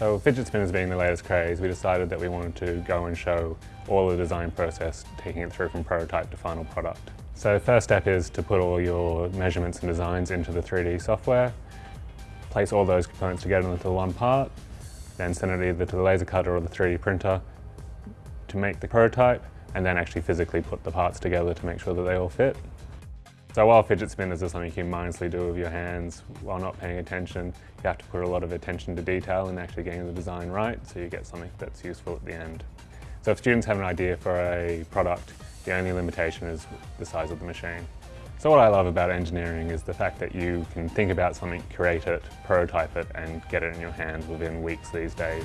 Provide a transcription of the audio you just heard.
So fidget spinners being the latest craze, we decided that we wanted to go and show all the design process, taking it through from prototype to final product. So first step is to put all your measurements and designs into the 3D software, place all those components together into one part, then send it either to the laser cutter or the 3D printer to make the prototype, and then actually physically put the parts together to make sure that they all fit. So while fidget spinners are something you can mindlessly do with your hands while not paying attention, you have to put a lot of attention to detail in actually getting the design right so you get something that's useful at the end. So if students have an idea for a product, the only limitation is the size of the machine. So what I love about engineering is the fact that you can think about something, create it, prototype it and get it in your hands within weeks these days.